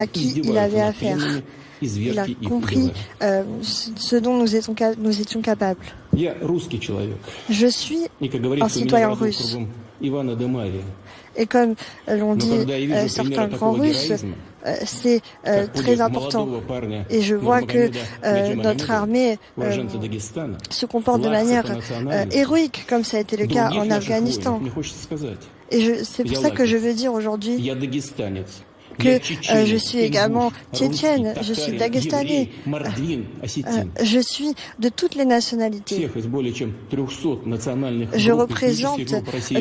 à qui il avait affaire. Il a compris euh, ce dont nous étions, nous étions capables. Je suis un citoyen russe. Et comme l'ont dit euh, certains grands Russes, euh, c'est euh, très important. Et je vois que euh, notre armée se comporte de manière héroïque, comme ça a été le cas en Afghanistan. Et c'est pour ça que je veux dire aujourd'hui que euh, je suis également tchétchène, je suis dagestanais, euh, je suis de toutes les nationalités. Je représente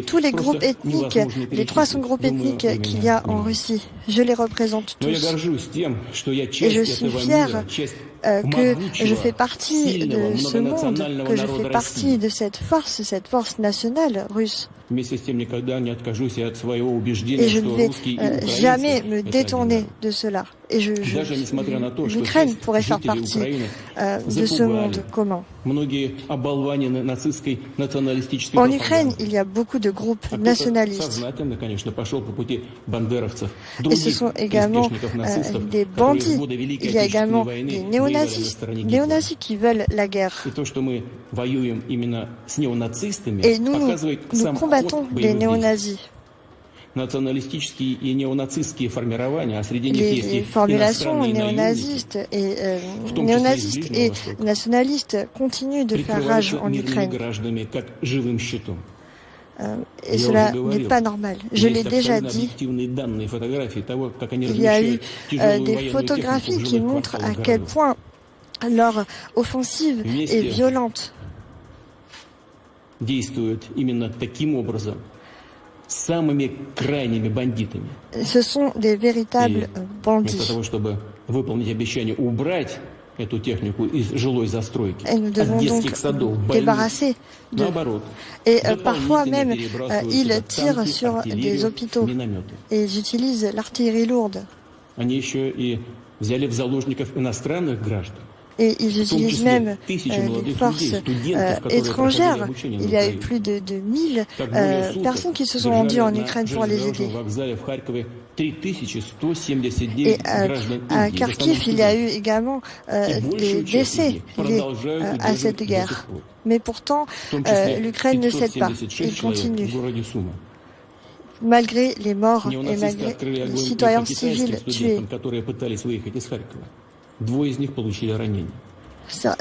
tous les groupes ethniques, les 300 groupes ethniques qu'il y a en Russie. Je les représente tous. Et je suis fier euh, que je fais partie de ce monde, que je fais partie de cette force, cette force nationale russe. Et je ne vais euh, jamais me détourner de cela. Et je, l'Ukraine pourrait faire partie euh, de ce monde commun. En Ukraine, il y a beaucoup de groupes nationalistes. Et ce sont également euh, des bandits. Il y a également des néonazis, néonazis qui veulent la guerre. Et nous, nous combattons les néonazis les formulations néonazistes et, euh, néonazistes et nationalistes continuent de faire rage en Ukraine. Euh, et cela n'est pas normal. Je l'ai déjà dit. Il y a eu euh, des photographies qui montrent à quel point leur offensive est violente. Ce sont des véritables bandits. Et nous devons donc débarrasser de... Et euh, parfois même, euh, ils tirent sur des hôpitaux. et ils utilisent l'artillerie lourde et ils utilisent même euh, des forces euh, étrangères. Il y a eu plus de, de 1000 euh, personnes qui se sont rendues en Ukraine pour les aider. Et à Kharkiv, il y a eu également des décès liés à cette guerre. Mais pourtant, l'Ukraine ne cède pas. Il continue malgré les morts et malgré les citoyens civils tués.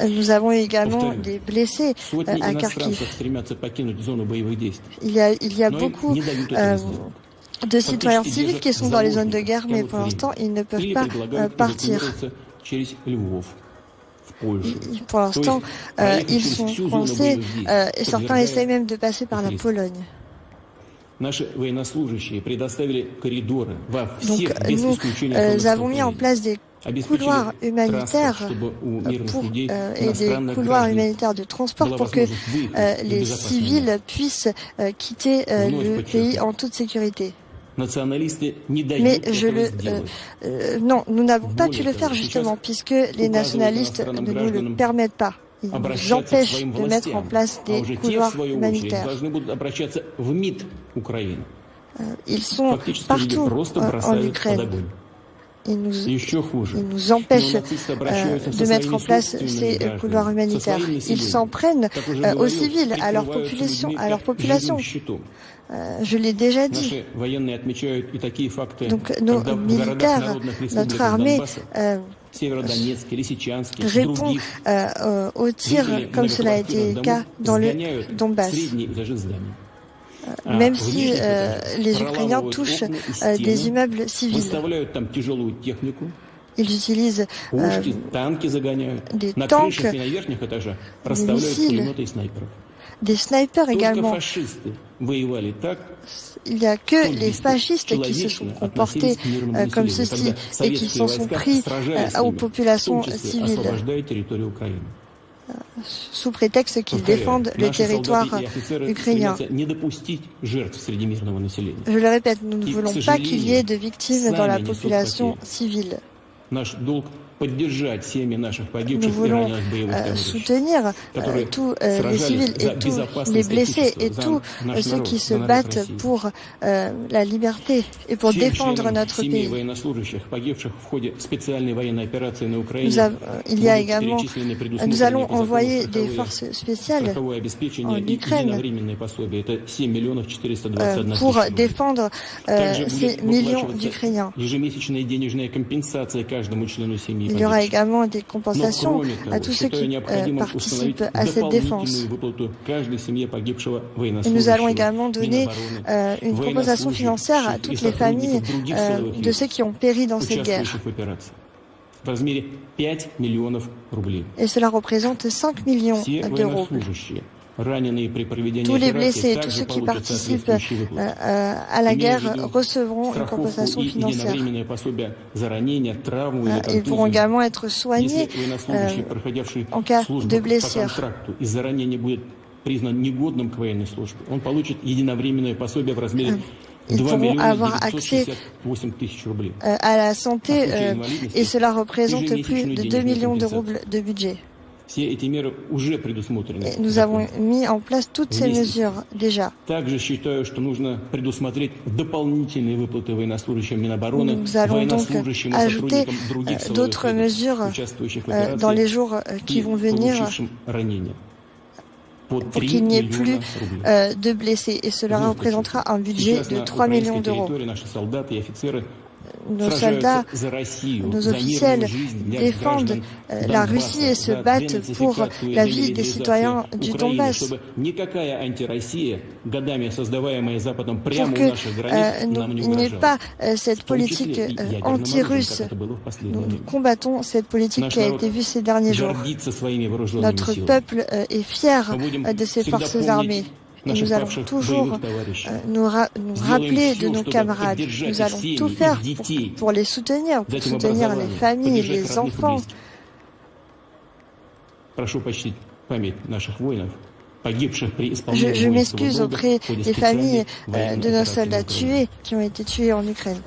Nous avons également des blessés à Kharkiv. Il y a, il y a beaucoup euh, de citoyens civils qui sont dans les zones de guerre, mais pour l'instant, ils ne peuvent pas euh, partir. Pour l'instant, ils sont coincés et certains essayent même de passer par la Pologne. Donc nous avons mis en place des couloirs humanitaires pour, euh, et des couloirs humanitaires de transport pour que euh, les civils puissent euh, quitter le pays en toute sécurité. Mais je le non, nous n'avons pas pu le faire justement puisque les nationalistes ne nous le permettent pas. Ils empêchent de mettre en place des couloirs humanitaires. Ils sont partout en Ukraine il nous, nous empêche euh, de mettre en place ces couloirs humanitaires. Ils s'en prennent euh, aux civils, à leur population. À leur population. Euh, je l'ai déjà dit. Donc nos militaires, notre armée répond aux tirs comme cela a été le cas dans le Donbass. Même si euh, les Ukrainiens touchent euh, des immeubles civils. Ils utilisent euh, des tanks, des missiles, des snipers également. Il n'y a que les fascistes qui se sont comportés comme ceci et qui s'en sont pris aux populations civiles sous prétexte qu'ils défendent le territoire ukrainien. Je le répète, nous ne voulons pas qu'il y ait de victimes dans la population civile. Nous voulons euh, soutenir euh, tous euh, les civils et tous les blessés et tous ceux qui se battent pour la liberté et pour défendre notre pays. il y a également, nous allons envoyer des forces spéciales en Ukraine pour défendre ces millions d'Ukrainiens. Il y aura également des compensations à tous ceux qui euh, participent à cette défense. Et nous allons également donner euh, une compensation financière à toutes les familles euh, de ceux qui ont péri dans cette guerre. Et cela représente 5 millions d'euros. Tous les blessés, tous ceux qui participent euh, euh, à la guerre recevront une compensation financière. Ils pourront également être soignés en cas de blessure. Ils pourront avoir accès à la santé et cela représente plus de 2 millions de roubles de budget. Nous avons mis en place toutes ces mesures déjà. Nous allons donc ajouter euh, d'autres mesures euh, dans les jours qui vont venir pour qu'il n'y ait plus de blessés. Et cela représentera un budget de 3 millions d'euros nos soldats, nos officiels défendent euh, la Russie et se battent pour la vie des citoyens du Donbass. Pour qu'il n'y ait pas euh, cette politique euh, anti-russe, nous combattons cette politique qui a été vue ces derniers jours. Notre peuple est fier de ses forces armées nous allons toujours euh, nous, rappeler de nos camarades. Nous allons tout faire pour, les soutenir, pour soutenir les familles, les enfants. Je, je m'excuse auprès des familles euh, de nos soldats tués qui ont été tués en Ukraine.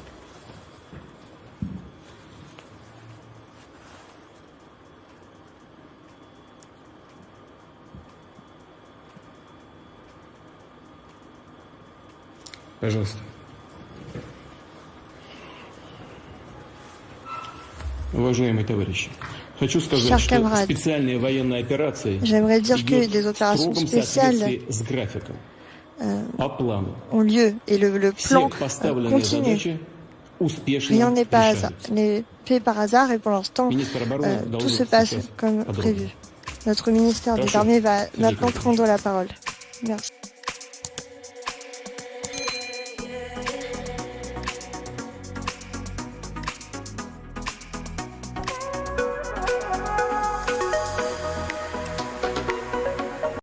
Chers camarades, j'aimerais dire que les opérations spéciales euh, ont lieu et le, plan euh, continue. Rien n'est pas fait par hasard et pour l'instant, euh, tout se passe comme prévu. Notre ministère des Armées va maintenant prendre la parole. Merci.